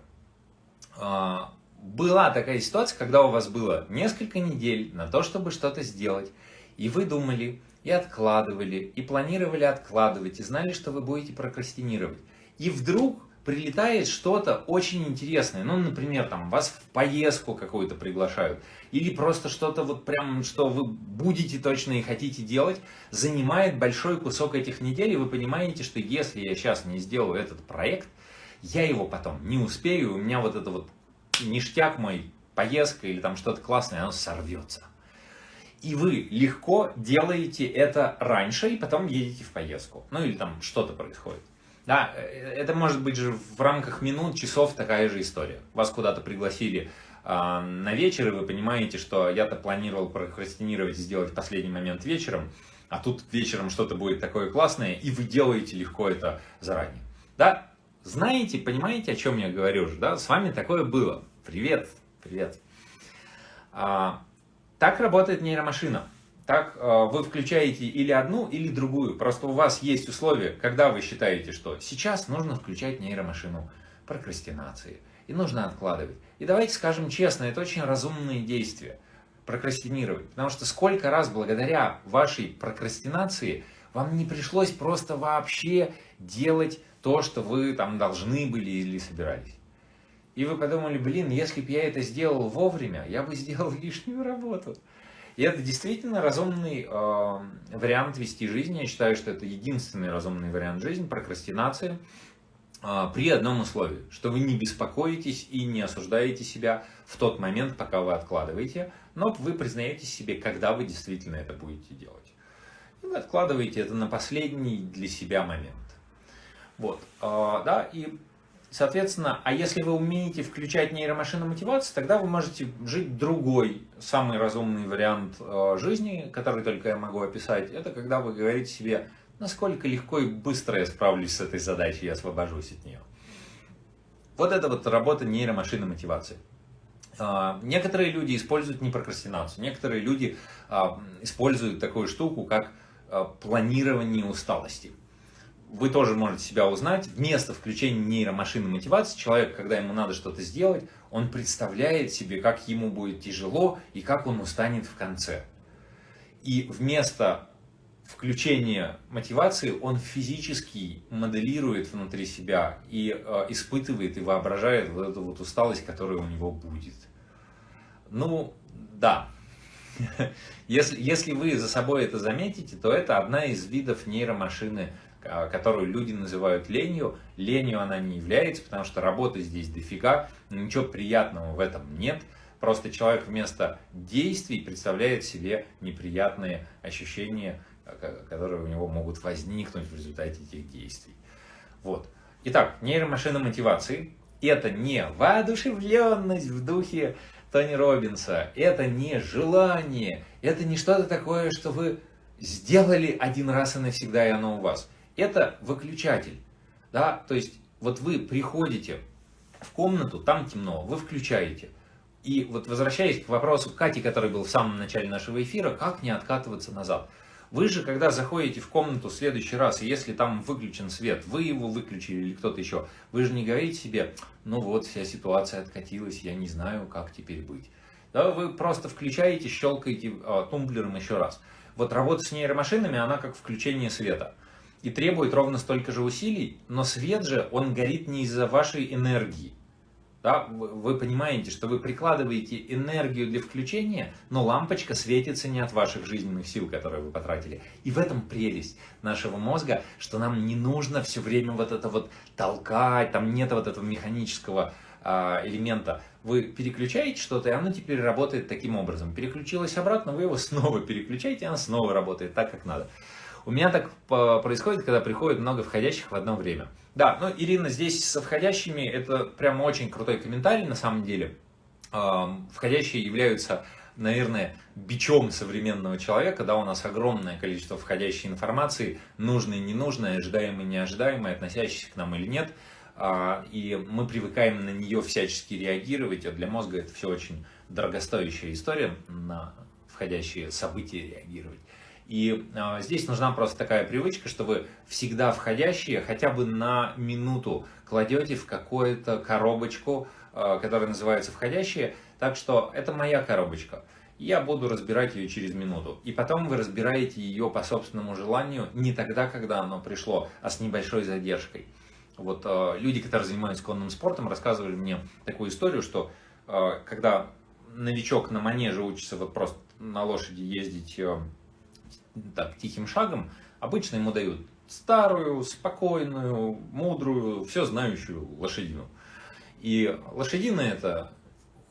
А, была такая ситуация, когда у вас было несколько недель на то, чтобы что-то сделать, и вы думали, и откладывали, и планировали откладывать, и знали, что вы будете прокрастинировать. И вдруг прилетает что-то очень интересное. Ну, например, там вас в поездку какую-то приглашают. Или просто что-то вот прям, что вы будете точно и хотите делать, занимает большой кусок этих недель, и вы понимаете, что если я сейчас не сделаю этот проект, я его потом не успею, у меня вот это вот ништяк мой, поездка или там что-то классное, оно сорвется. И вы легко делаете это раньше, и потом едете в поездку. Ну или там что-то происходит. Да, э, это может быть же в рамках минут, часов такая же история. Вас куда-то пригласили э, на вечер, и вы понимаете, что я-то планировал прокрастинировать, сделать в последний момент вечером, а тут вечером что-то будет такое классное, и вы делаете легко это заранее. Да, знаете, понимаете, о чем я говорю же, да? С вами такое было. Привет, привет. А, так работает нейромашина. Так э, вы включаете или одну, или другую. Просто у вас есть условия, когда вы считаете, что сейчас нужно включать нейромашину прокрастинации. И нужно откладывать. И давайте скажем честно, это очень разумные действия. прокрастинировать. Потому что сколько раз благодаря вашей прокрастинации вам не пришлось просто вообще делать то, что вы там должны были или собирались. И вы подумали, блин, если бы я это сделал вовремя, я бы сделал (laughs) лишнюю работу. И это действительно разумный э, вариант вести жизнь. Я считаю, что это единственный разумный вариант жизни, прокрастинация, э, при одном условии, что вы не беспокоитесь и не осуждаете себя в тот момент, пока вы откладываете, но вы признаете себе, когда вы действительно это будете делать. И вы откладываете это на последний для себя момент. Вот, э, да, и Соответственно, а если вы умеете включать нейромашину мотивации, тогда вы можете жить другой, самый разумный вариант э, жизни, который только я могу описать. Это когда вы говорите себе, насколько легко и быстро я справлюсь с этой задачей, я освобожусь от нее. Вот это вот работа нейромашины мотивации. Э, некоторые люди используют не прокрастинацию, некоторые люди э, используют такую штуку, как планирование усталости вы тоже можете себя узнать. Вместо включения нейромашины мотивации, человек, когда ему надо что-то сделать, он представляет себе, как ему будет тяжело и как он устанет в конце. И вместо включения мотивации он физически моделирует внутри себя и э, испытывает и воображает вот эту вот усталость, которая у него будет. Ну, да. (laughs) Если, если вы за собой это заметите, то это одна из видов нейромашины которую люди называют ленью. Ленью она не является, потому что работы здесь дофига, ничего приятного в этом нет. Просто человек вместо действий представляет себе неприятные ощущения, а, которые у него могут возникнуть в результате этих действий. Вот. Итак, нейромашина мотивации – это не воодушевленность в духе Тони Робинса, это не желание, это не что-то такое, что вы сделали один раз и навсегда, и оно у вас это выключатель. Да? То есть вот вы приходите в комнату, там темно, вы включаете. И вот возвращаясь к вопросу Кати, который был в самом начале нашего эфира, как не откатываться назад. Вы же, когда заходите в комнату в следующий раз, и если там выключен свет, вы его выключили или кто-то еще, вы же не говорите себе, ну вот, вся ситуация откатилась, я не знаю, как теперь быть. Да, вы просто включаете, щелкаете э, тумблером еще раз. Вот работа с нейромашинами, она как включение света и требует ровно столько же усилий, но свет же, он горит не из-за вашей энергии. Да? Вы понимаете, что вы прикладываете энергию для включения, но лампочка светится не от ваших жизненных сил, которые вы потратили. И в этом прелесть нашего мозга, что нам не нужно все время вот это вот толкать, там нет вот этого механического а, элемента. Вы переключаете что-то, и оно теперь работает таким образом. Переключилось обратно, вы его снова переключаете, и оно снова работает так, как надо. У меня так происходит, когда приходит много входящих в одно время. Да, ну, Ирина, здесь со входящими это прямо очень крутой комментарий на самом деле. Входящие являются, наверное, бичом современного человека, да, у нас огромное количество входящей информации, нужной, ненужной, ожидаемой, неожидаемой, относящейся к нам или нет, а, и мы привыкаем на нее всячески реагировать, а для мозга это все очень дорогостоящая история, на входящие события реагировать. И э, здесь нужна просто такая привычка, что вы всегда входящие хотя бы на минуту кладете в какую-то коробочку, э, которая называется входящие. Так что это моя коробочка. Я буду разбирать ее через минуту. И потом вы разбираете ее по собственному желанию не тогда, когда оно пришло, а с небольшой задержкой. Вот э, люди, которые занимаются конным спортом, рассказывали мне такую историю, что э, когда новичок на манеже учится вот просто на лошади ездить э, так, тихим шагом, обычно ему дают старую, спокойную, мудрую, все знающую лошадину. И лошадина это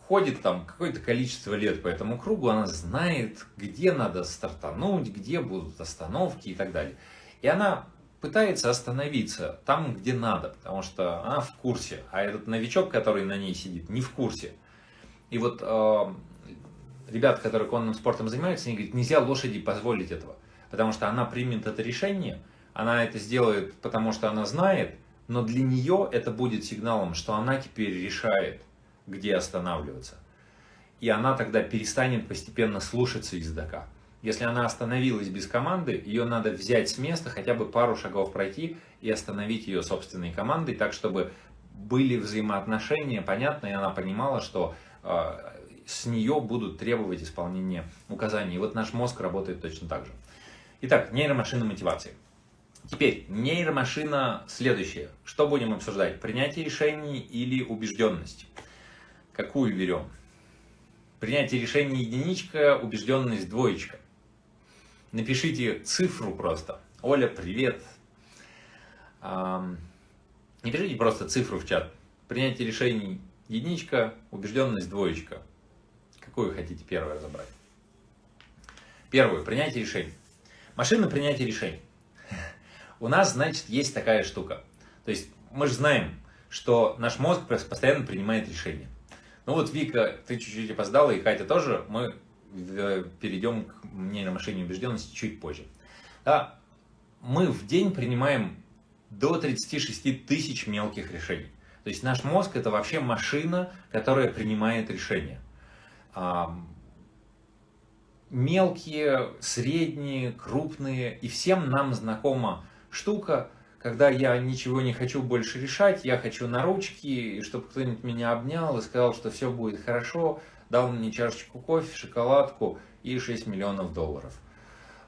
ходит там какое-то количество лет по этому кругу, она знает, где надо стартануть, где будут остановки и так далее. И она пытается остановиться там, где надо, потому что она в курсе, а этот новичок, который на ней сидит, не в курсе. И вот э, ребята, которые конным спортом занимаются, они говорят, нельзя лошади позволить этого, потому что она примет это решение, она это сделает, потому что она знает, но для нее это будет сигналом, что она теперь решает, где останавливаться. И она тогда перестанет постепенно слушаться ездока. Если она остановилась без команды, ее надо взять с места, хотя бы пару шагов пройти и остановить ее собственной командой, так чтобы были взаимоотношения понятно, и она понимала, что э, с нее будут требовать исполнения указаний. И вот наш мозг работает точно так же. Итак, нейромашина мотивации. Теперь, нейромашина следующее. Что будем обсуждать? Принятие решений или убежденность? Какую берем? Принятие решений единичка, убежденность двоечка. Напишите цифру просто. Оля, привет. Не пишите просто цифру в чат. Принятие решений единичка, убежденность двоечка. Какую хотите первую разобрать? Первую. Принятие решений. Машина принятия решений. У нас, значит, есть такая штука. То есть мы же знаем, что наш мозг постоянно принимает решения. Ну вот, Вика, ты чуть-чуть опоздала, и Катя тоже. Мы э, перейдем к нейромашине убежденности чуть позже. Да, мы в день принимаем до 36 тысяч мелких решений. То есть наш мозг это вообще машина, которая принимает решения. Мелкие, средние, крупные, и всем нам знакома штука, когда я ничего не хочу больше решать, я хочу на ручки, и чтобы кто-нибудь меня обнял и сказал, что все будет хорошо, дал мне чашечку кофе, шоколадку и 6 миллионов долларов.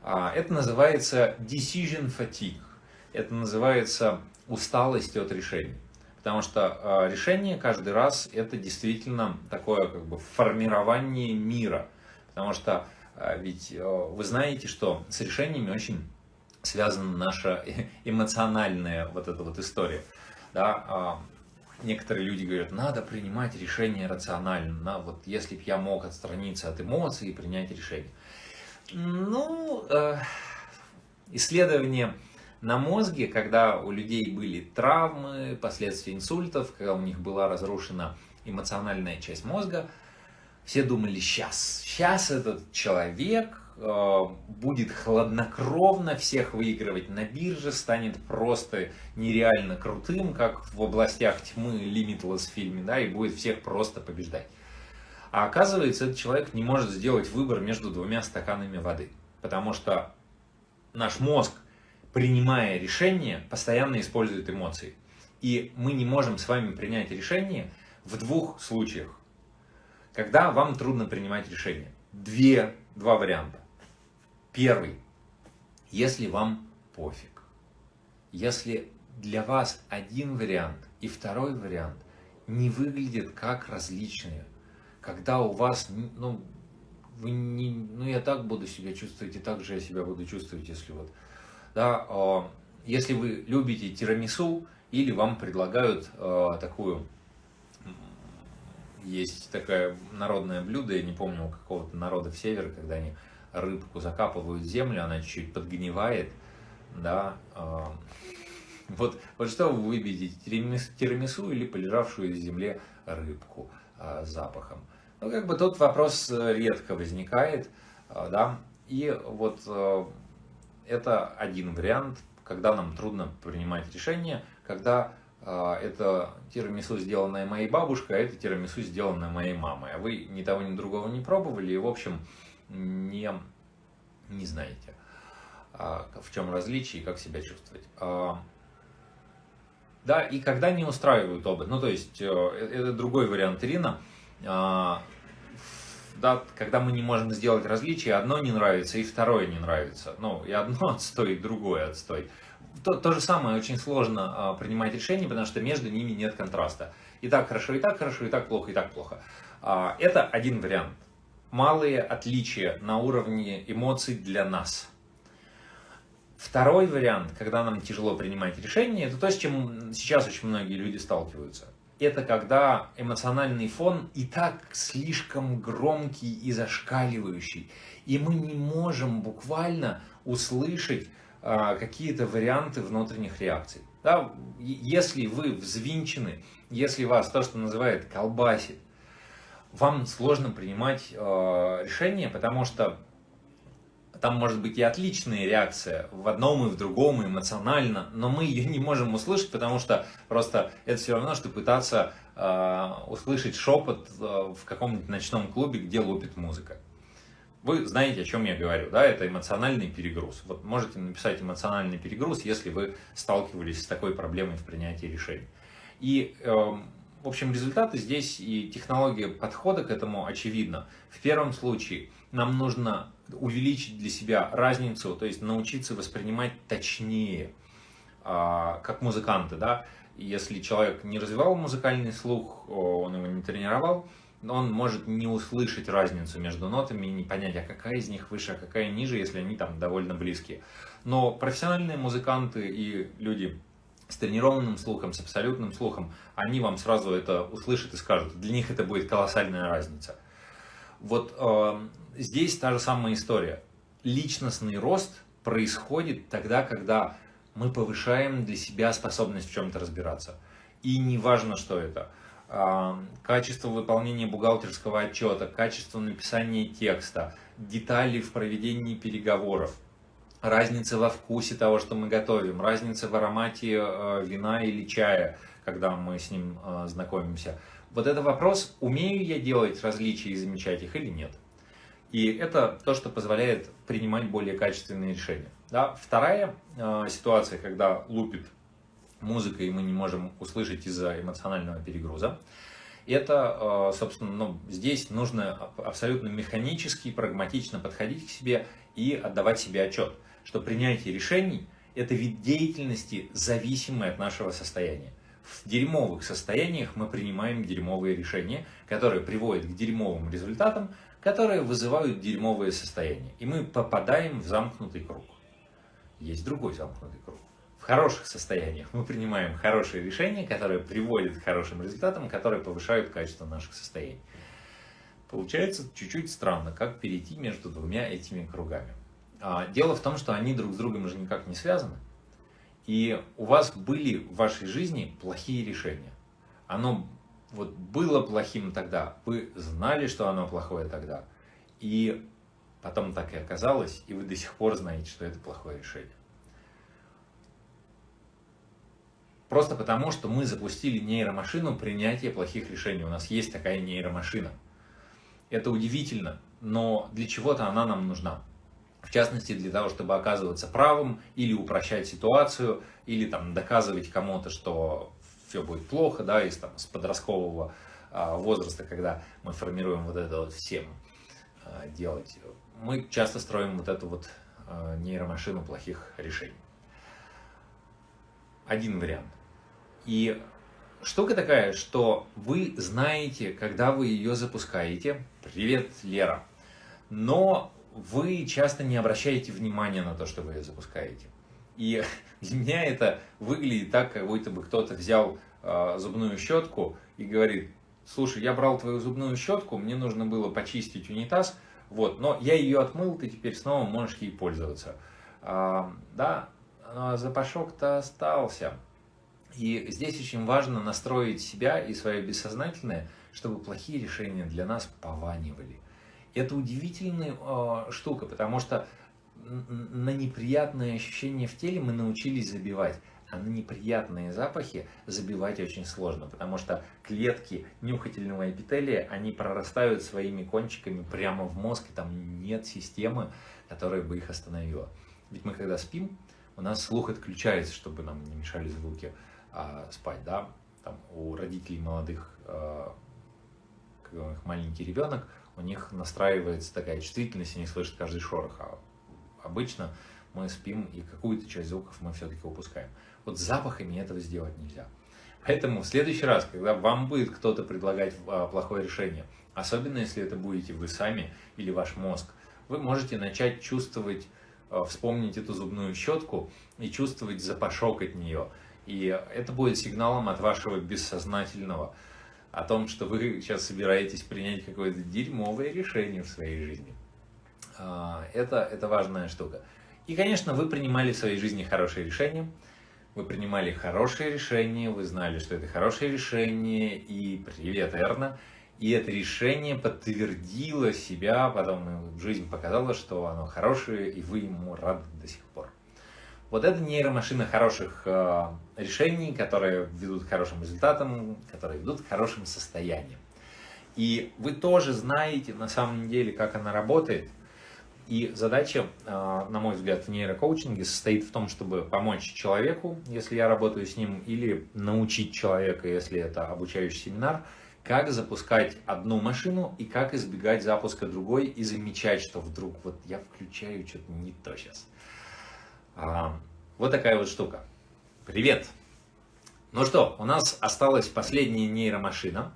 А, это называется decision fatigue. Это называется усталость от решений. Потому что а, решение каждый раз это действительно такое как бы формирование мира. Потому что а, ведь вы знаете, что с решениями очень связана наша (laughs) эмоциональная вот эта вот история. Да, а, некоторые люди говорят, надо принимать решение рационально. На, вот если бы я мог отстраниться от эмоций и принять решение. Ну, э, исследования на мозге, когда у людей были травмы, последствия инсультов, когда у них была разрушена эмоциональная часть мозга, все думали, сейчас, сейчас этот человек Э, будет хладнокровно всех выигрывать на бирже, станет просто нереально крутым, как в областях тьмы Limitless фильме, да, и будет всех просто побеждать. А оказывается, этот человек не может сделать выбор между двумя стаканами воды, потому что наш мозг, принимая решение, постоянно использует эмоции. И мы не можем с вами принять решение в двух случаях. Когда вам трудно принимать решение. Две, два варианта. Первый. Если вам пофиг. Если для вас один вариант и второй вариант не выглядят как различные, когда у вас, ну, вы не, ну я так буду себя чувствовать, и так же я себя буду чувствовать, если вот, да, э, если вы любите тирамису, или вам предлагают э, такую, есть такое народное блюдо, я не помню, у какого-то народа в севере, когда они рыбку закапывают в землю, она чуть-чуть подгнивает, да, а, (laughs) вот, вот что вы выбедите, тирамису или полежавшую в земле рыбку с запахом? Ну, как бы тут вопрос э, редко возникает, а, да, и вот это один вариант, когда нам трудно принимать решение, когда это тирамису, сделанное моей бабушкой, а это тирамису, сделанное моей мамой. А вы ни того, ни другого не пробовали, и, в общем, не, не знаете, а, в чем различие и как себя чувствовать. А, да, и когда не устраивают оба, ну то есть э, это другой вариант Ирина, а, да, когда мы не можем сделать различие, одно не нравится и второе не нравится. Ну, и одно (laughs) отстой, и другое отстой. То, то же самое, очень сложно принимать решение, потому что между ними нет контраста. И так хорошо, и так хорошо, и так плохо, и так плохо. это один вариант малые отличия на уровне эмоций для нас. Второй вариант, когда нам тяжело принимать решения, это то, с чем сейчас очень многие люди сталкиваются. Это когда эмоциональный фон и так слишком громкий и зашкаливающий, и мы не можем буквально услышать а, какие-то варианты внутренних реакций. Да? Если вы взвинчены, если вас то, что называют колбасит, вам сложно принимать э, решения, потому что там может быть и отличная реакция в одном и в другом, эмоционально, но мы ее не можем услышать, потому что просто это все равно, что пытаться э, услышать шепот э, в каком-нибудь ночном клубе, где лупит музыка. Вы знаете, о чем я говорю, да, это эмоциональный перегруз. Вот можете написать эмоциональный перегруз, если вы сталкивались с такой проблемой в принятии решений. И э, в общем, результаты здесь и технология подхода к этому очевидна. В первом случае нам нужно увеличить для себя разницу, то есть научиться воспринимать точнее, а, как музыканты, да. Если человек не развивал музыкальный слух, он его не тренировал, он может не услышать разницу между нотами и не понять, а какая из них выше, а какая ниже, если они там довольно близкие. Но профессиональные музыканты и люди с тренированным слухом, с абсолютным слухом, они вам сразу это услышат и скажут. Для них это будет колоссальная разница. Вот э, здесь та же самая история. Личностный рост происходит тогда, когда мы повышаем для себя способность в чем-то разбираться. И не важно, что это. Э, качество выполнения бухгалтерского отчета, качество написания текста, детали в проведении переговоров – разница во вкусе того, что мы готовим, разница в аромате э, вина или чая, когда мы с ним э, знакомимся. Вот это вопрос, умею я делать различия и замечать их или нет. И это то, что позволяет принимать более качественные решения. Да? Вторая э, ситуация, когда лупит музыка, и мы не можем услышать из-за эмоционального перегруза, это, э, собственно, ну, здесь нужно абсолютно механически, прагматично подходить к себе и отдавать себе отчет что принятие решений – это вид деятельности, зависимый от нашего состояния. В дерьмовых состояниях мы принимаем дерьмовые решения, которые приводят к дерьмовым результатам, которые вызывают дерьмовые состояния. И мы попадаем в замкнутый круг. Есть другой замкнутый круг. В хороших состояниях мы принимаем хорошие решения, которые приводят к хорошим результатам, которые повышают качество наших состояний. Получается чуть-чуть странно, как перейти между двумя этими кругами. А, дело в том, что они друг с другом уже никак не связаны. И у вас были в вашей жизни плохие решения. Оно вот было плохим тогда, вы знали, что оно плохое тогда. И потом так и оказалось, и вы до сих пор знаете, что это плохое решение. Просто потому, что мы запустили нейромашину принятия плохих решений. У нас есть такая нейромашина. Это удивительно, но для чего-то она нам нужна в частности для того, чтобы оказываться правым или упрощать ситуацию, или там доказывать кому-то, что все будет плохо, да, из там, с подросткового а, возраста, когда мы формируем вот это вот всем а, делать. Мы часто строим вот эту вот а, нейромашину плохих решений. Один вариант. И штука такая, что вы знаете, когда вы ее запускаете. Привет, Лера. Но вы часто не обращаете внимания на то, что вы запускаете. И (laughs) для меня это выглядит так, как будто бы кто-то взял э, зубную щетку и говорит, слушай, я брал твою зубную щетку, мне нужно было почистить унитаз, вот, но я ее отмыл, ты теперь снова можешь ей пользоваться. А, да, но запашок-то остался. И здесь очень важно настроить себя и свое бессознательное, чтобы плохие решения для нас пованивали. Это удивительная э, штука, потому что на неприятные ощущения в теле мы научились забивать, а на неприятные запахи забивать очень сложно, потому что клетки нюхательного эпителия, они прорастают своими кончиками прямо в мозг, и там нет системы, которая бы их остановила. Ведь мы когда спим, у нас слух отключается, чтобы нам не мешали звуки а, спать, да, там у родителей молодых, а, когда маленький ребенок, у них настраивается такая чувствительность, они слышат каждый шорох. А обычно мы спим, и какую-то часть звуков мы все-таки упускаем. Вот запахами этого сделать нельзя. Поэтому в следующий раз, когда вам будет кто-то предлагать а, плохое решение, особенно если это будете вы сами или ваш мозг, вы можете начать чувствовать, а, вспомнить эту зубную щетку и чувствовать запашок от нее. И это будет сигналом от вашего бессознательного, о том, что вы сейчас собираетесь принять какое-то дерьмовое решение в своей жизни. А, это, это важная штука. И, конечно, вы принимали в своей жизни хорошие решения. Вы принимали хорошие решения, вы знали, что это хорошее решение, и привет, Эрна. И это решение подтвердило себя, потом жизнь показала, что оно хорошее, и вы ему рады до сих пор. Вот это нейромашина хороших э, решений, которые ведут к хорошим результатам, которые ведут к хорошим состояниям. И вы тоже знаете на самом деле, как она работает. И задача, а, на мой взгляд, в нейрокоучинге состоит в том, чтобы помочь человеку, если я работаю с ним, или научить человека, если это обучающий семинар, как запускать одну машину и как избегать запуска другой и замечать, что вдруг вот я включаю что-то не то сейчас. А, вот такая вот штука. Привет! Ну что, у нас осталась последняя нейромашина,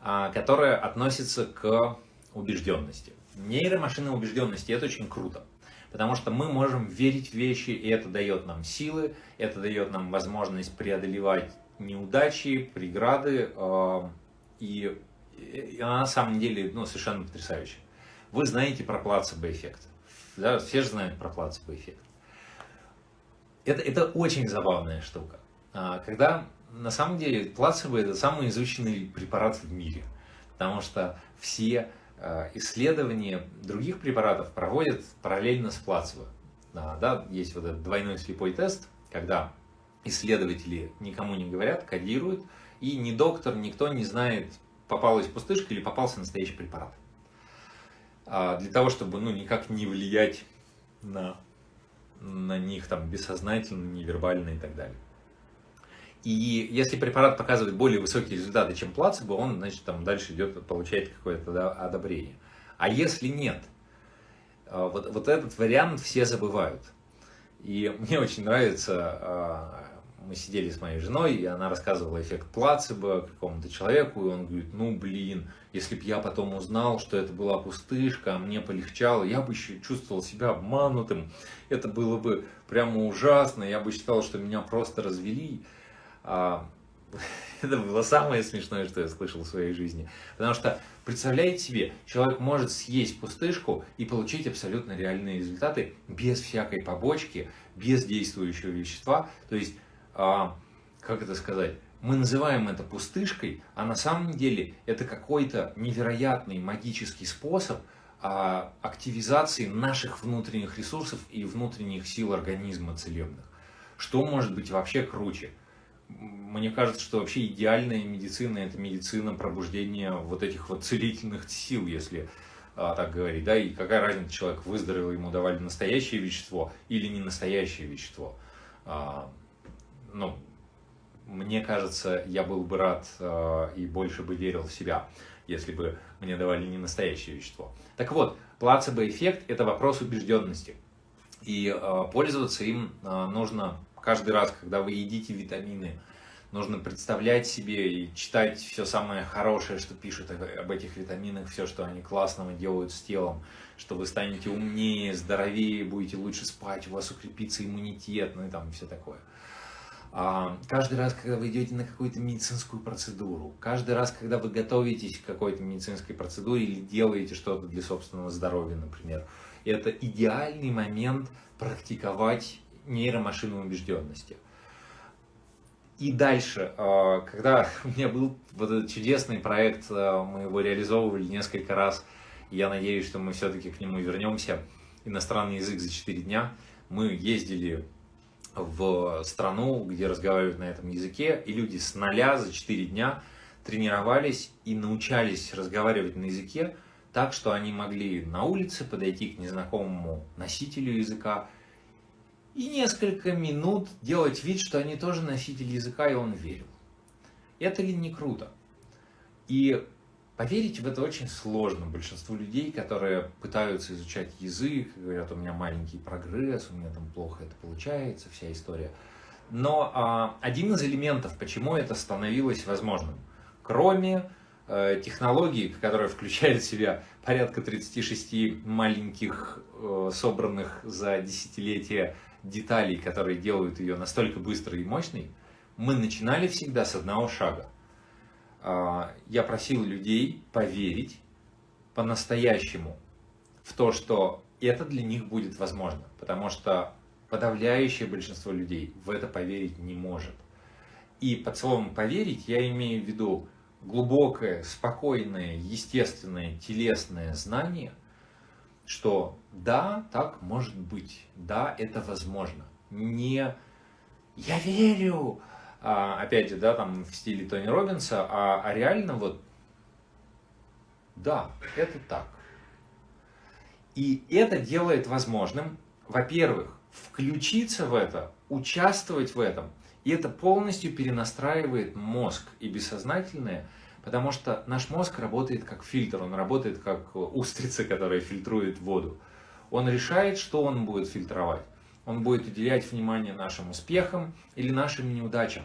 а, которая относится к убежденности. Нейромашина убежденности – это очень круто, потому что мы можем верить в вещи, и это дает нам силы, это дает нам возможность преодолевать неудачи, преграды, а, и, она на самом деле ну, совершенно потрясающая. Вы знаете про плацебо-эффект, да? все же знают про плацебо-эффект. Это, это очень забавная штука. А, когда на самом деле плацебо это самый изученный препарат в мире, потому что все Э, исследования других препаратов проводят параллельно с плацебо. Да, есть вот этот двойной слепой тест, когда исследователи никому не говорят, кодируют, и ни доктор, никто не знает, попалась пустышка или попался настоящий препарат. А для того, чтобы ну, никак не влиять на, на них там бессознательно, невербально и так далее. И если препарат показывает более высокие результаты, чем плацебо, он, значит, там дальше идет, получает какое-то одобрение. А если нет, э, вот, вот этот вариант все забывают. И мне очень нравится, э, мы сидели с моей женой, и она рассказывала эффект плацебо какому-то человеку, и он говорит, ну блин, если бы я потом узнал, что это была пустышка, а мне полегчало, я бы еще чувствовал себя обманутым, это было бы прямо ужасно, я бы считал, что меня просто развели. А, (laughs) это было самое смешное, что я слышал в своей жизни. Потому что, представляете себе, человек может съесть пустышку и получить абсолютно реальные результаты без всякой побочки, без действующего вещества. То есть, как это сказать, мы называем это пустышкой, а на самом деле это какой-то невероятный магический способ а, активизации наших внутренних ресурсов и внутренних сил организма целебных. Что может быть вообще круче? мне кажется, что вообще идеальная медицина – это медицина пробуждения вот этих вот целительных сил, если а, так говорить, да, и какая разница, человек выздоровел, ему давали настоящее вещество или не настоящее вещество. Ну, мне кажется, я был бы рад а, и больше бы верил в себя, если бы мне давали не настоящее вещество. Так вот, плацебо-эффект – это вопрос убежденности. И а, пользоваться им а, нужно каждый раз, когда вы едите витамины, нужно представлять себе и читать все самое хорошее, что пишут об этих витаминах, все, что они классного делают с телом, что вы станете умнее, здоровее, будете лучше спать, у вас укрепится иммунитет, ну и там все такое. А, каждый раз, когда вы идете на какую-то медицинскую процедуру, каждый раз, когда вы готовитесь к какой-то медицинской процедуре или делаете что-то для собственного здоровья, например, это идеальный момент практиковать нейромашину убежденности. И дальше, а, когда (laughs) у меня был вот этот чудесный проект, а, мы его реализовывали несколько раз, я надеюсь, что мы все-таки к нему вернемся, иностранный язык за 4 дня, мы ездили в страну, где разговаривают на этом языке, и люди с нуля за 4 дня тренировались и научались разговаривать на языке так, что они могли на улице подойти к незнакомому носителю языка и несколько минут делать вид, что они тоже носители языка, и он верил. Это ли не круто? И поверить в это очень сложно. Большинству людей, которые пытаются изучать язык, говорят, у меня маленький прогресс, у меня там плохо это получается, вся история. Но а, один из элементов, почему это становилось возможным, кроме э, технологии, которая включает в себя порядка 36 маленьких, э, собранных за десятилетия деталей, которые делают ее настолько быстрой и мощной, мы начинали всегда с одного шага. А, я просил людей поверить по-настоящему в то, что это для них будет возможно, потому что подавляющее большинство людей в это поверить не может. И под словом «поверить» я имею в виду глубокое, спокойное, естественное, телесное знание, что да, так может быть, да, это возможно. Не «я верю», опять же, да, там в стиле Тони Робинса, а, а реально вот «да, это так». И это делает возможным, во-первых, включиться в это, участвовать в этом. И это полностью перенастраивает мозг и бессознательное, потому что наш мозг работает как фильтр, он работает как устрица, которая фильтрует воду. Он решает, что он будет фильтровать. Он будет уделять внимание нашим успехам или нашим неудачам.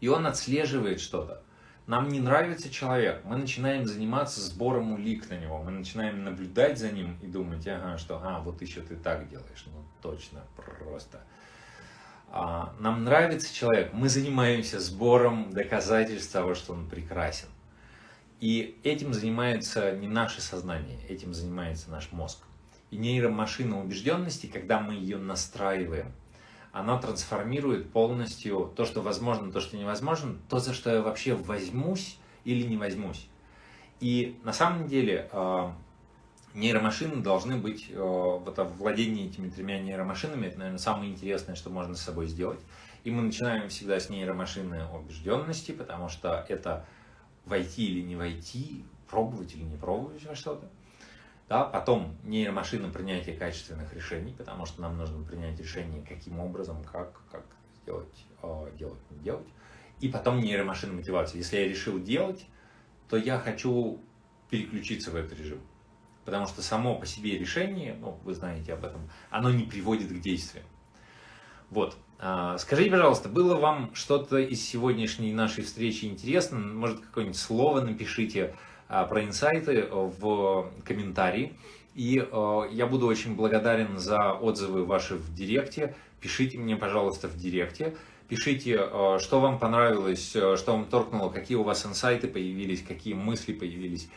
И он отслеживает что-то. Нам не нравится человек, мы начинаем заниматься сбором улик на него, мы начинаем наблюдать за ним и думать, ага, что, а, вот еще ты так делаешь, ну точно, просто. А, нам нравится человек, мы занимаемся сбором доказательств того, что он прекрасен. И этим занимается не наше сознание, этим занимается наш мозг. И нейромашина убежденности, когда мы ее настраиваем, она трансформирует полностью то, что возможно, то, что невозможно, то, за что я вообще возьмусь или не возьмусь. И на самом деле а, нейромашины должны быть, а, вот владение этими тремя нейромашинами, это, наверное, самое интересное, что можно с собой сделать. И мы начинаем всегда с нейромашины убежденности, потому что это войти или не войти, пробовать или не пробовать во что-то. Да, потом нейромашина принятия качественных решений, потому что нам нужно принять решение, каким образом, как, как сделать, э, делать, не делать. И потом нейромашина мотивации. Если я решил делать, то я хочу переключиться в этот режим. Потому что само по себе решение, ну, вы знаете об этом, оно не приводит к действиям. Вот. А, скажите, пожалуйста, было вам что-то из сегодняшней нашей встречи интересно? Может, какое-нибудь слово напишите, а, про инсайты в комментарии. И а, я буду очень благодарен за отзывы ваши в директе. Пишите мне, пожалуйста, в директе. Пишите, а, что вам понравилось, что вам торкнуло, какие у вас инсайты появились, какие мысли появились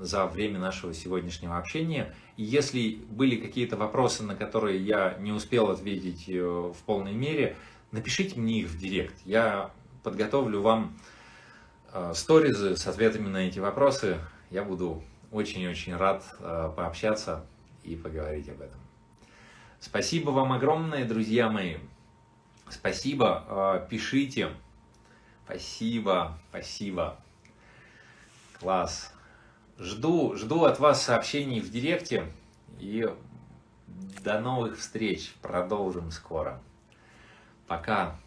за время нашего сегодняшнего общения. И если были какие-то вопросы, на которые я не успел ответить э, в полной мере, напишите мне их в директ. Я подготовлю вам Э, сторизы с ответами на эти вопросы. Я буду очень-очень рад э, пообщаться и поговорить об этом. Спасибо вам огромное, друзья мои. Спасибо, э, пишите. Спасибо, спасибо. Класс. Жду, жду от вас сообщений в директе. И до новых встреч. Продолжим скоро. Пока.